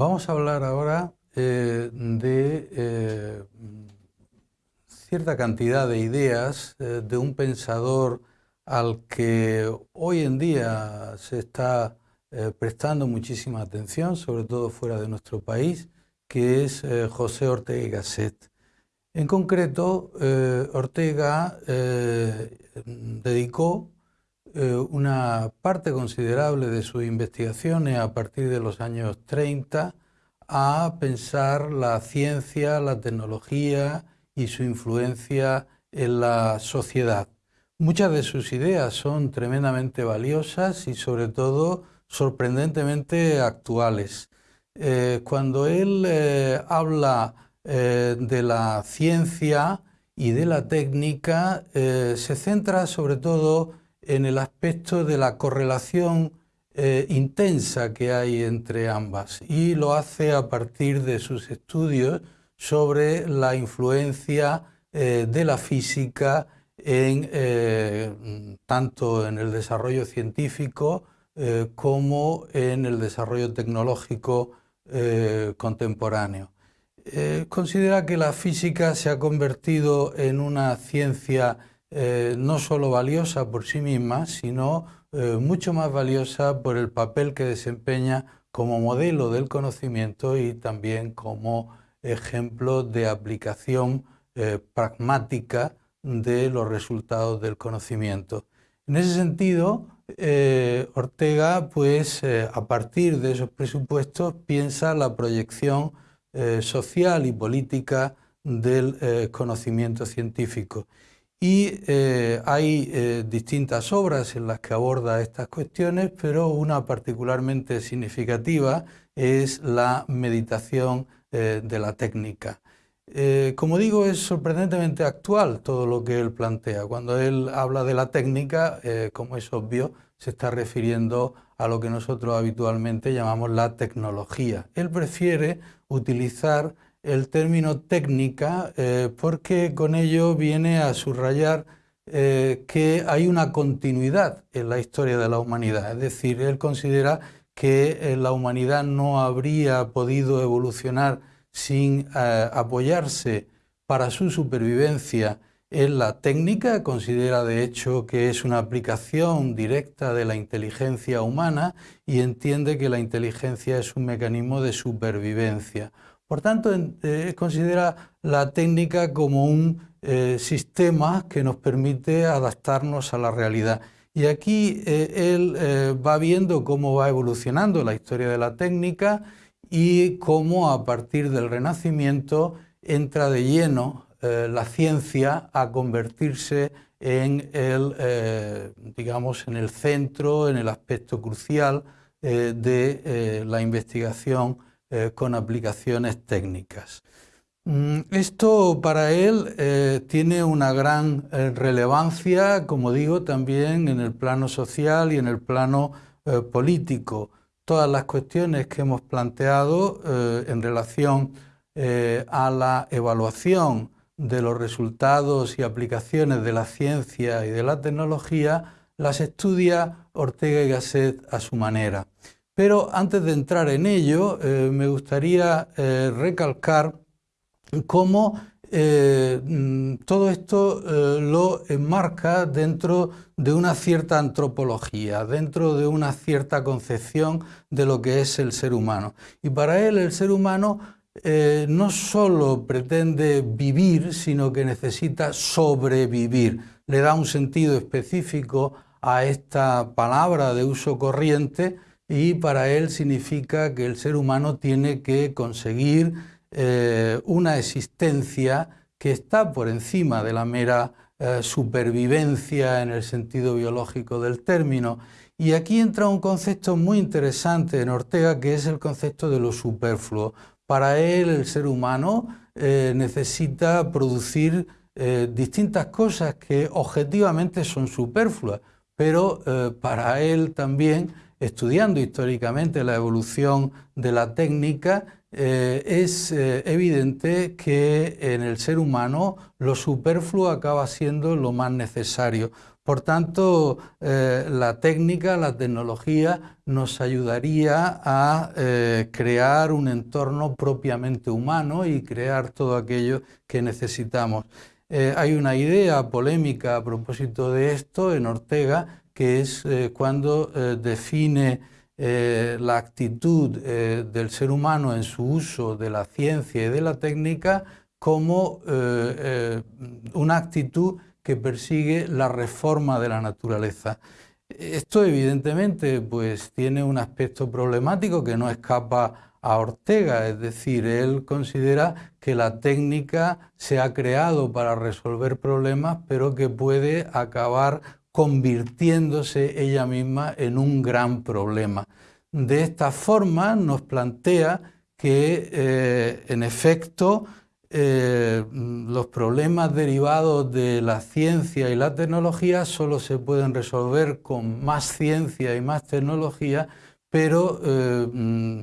Vamos a hablar ahora eh, de eh, cierta cantidad de ideas eh, de un pensador al que hoy en día se está prestando muchísima atención, sobre todo fuera de nuestro país, que es José Ortega y Gasset. En concreto, Ortega dedicó una parte considerable de sus investigaciones a partir de los años 30 a pensar la ciencia, la tecnología y su influencia en la sociedad. Muchas de sus ideas son tremendamente valiosas y sobre todo sorprendentemente actuales. Eh, cuando él eh, habla eh, de la ciencia y de la técnica, se centra sobre todo en el aspecto de la correlación eh, intensa que hay entre ambas y lo hace a partir de sus estudios sobre la influencia eh, de la física en, eh, tanto en el desarrollo científico como en el desarrollo tecnológico contemporáneo. considera que la física se ha convertido en una ciencia no solo valiosa por sí misma, sino eh, mucho más valiosa por el papel que desempeña como modelo del conocimiento y también como ejemplo de aplicación eh, pragmática de los resultados del conocimiento. En ese sentido, eh, Ortega, pues, a partir de esos presupuestos, piensa la proyección social y política del conocimiento científico. Y eh, hay eh, distintas obras en las que aborda estas cuestiones, pero una particularmente significativa es la meditación eh, de la técnica. como digo, es sorprendentemente actual todo lo que él plantea. Cuando él habla de la técnica, como es obvio, se está refiriendo a lo que nosotros habitualmente llamamos la tecnología. Él prefiere utilizar el término técnica eh, porque con ello viene a subrayar eh, que hay una continuidad en la historia de la humanidad. Es decir, él considera que eh, la humanidad no habría podido evolucionar sin apoyarse para su supervivencia en la técnica, considera de hecho que es una aplicación directa de la inteligencia humana y entiende que la inteligencia es un mecanismo de supervivencia. Por tanto, eh, considera la técnica como un eh, sistema que nos permite adaptarnos a la realidad. Y aquí eh, él va viendo cómo va evolucionando la historia de la técnica y cómo a partir del Renacimiento entra de lleno la ciencia a convertirse en el, digamos, en el centro, en el aspecto crucial de la investigación eh, con aplicaciones técnicas. Mm, esto para él eh, tiene una gran eh, relevancia, como digo, también en el plano social y en el plano político. Todas las cuestiones que hemos planteado en relación a la evaluación de los resultados y aplicaciones de la ciencia y de la tecnología las estudia Ortega y Gasset a su manera. Pero antes de entrar en ello, eh, me gustaría eh, recalcar cómo eh, mm, todo esto lo enmarca dentro de una cierta antropología, dentro de una cierta concepción de lo que es el ser humano. Y para él el ser humano no solo pretende vivir, sino que necesita sobrevivir. Le da un sentido específico a esta palabra de uso corriente y para él significa que el ser humano tiene que conseguir eh, una existencia que está por encima de la mera eh, supervivencia en el sentido biológico del término. Y aquí entra un concepto muy interesante en Ortega que es el concepto de lo superfluo. Para él el ser humano eh, necesita producir distintas cosas que objetivamente son superfluas, pero para él también estudiando históricamente la evolución de la técnica, eh, es eh, evidente que en el ser humano lo superfluo acaba siendo lo más necesario. Por tanto, eh, la técnica, la tecnología nos ayudaría a crear un entorno propiamente humano y crear todo aquello que necesitamos. Hay una idea polémica a propósito de esto en Ortega, que es cuando define la actitud del ser humano en su uso de la ciencia y de la técnica como una actitud que persigue la reforma de la naturaleza. Esto evidentemente pues, tiene un aspecto problemático que no escapa a Ortega, es decir, él considera que la técnica se ha creado para resolver problemas, pero que puede acabar convirtiéndose ella misma en un gran problema. De esta forma nos plantea que, eh, en efecto, eh, los problemas derivados de la ciencia y la tecnología solo se pueden resolver con más ciencia y más tecnología, pero eh, mm,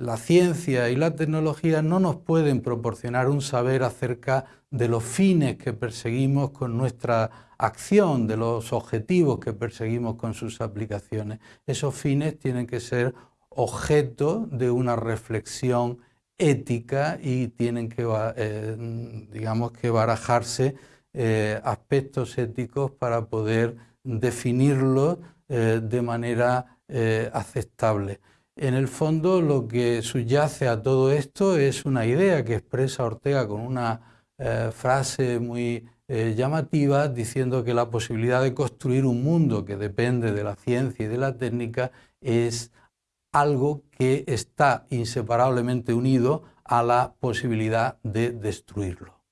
la ciencia y la tecnología no nos pueden proporcionar un saber acerca de los fines que perseguimos con nuestra acción, de los objetivos que perseguimos con sus aplicaciones. Esos fines tienen que ser objeto de una reflexión ética y tienen que, eh, digamos, que barajarse eh, aspectos éticos para poder definirlos eh, de manera aceptable. En el fondo lo que subyace a todo esto es una idea que expresa Ortega con una frase muy llamativa diciendo que la posibilidad de construir un mundo que depende de la ciencia y de la técnica es algo que está inseparablemente unido a la posibilidad de destruirlo.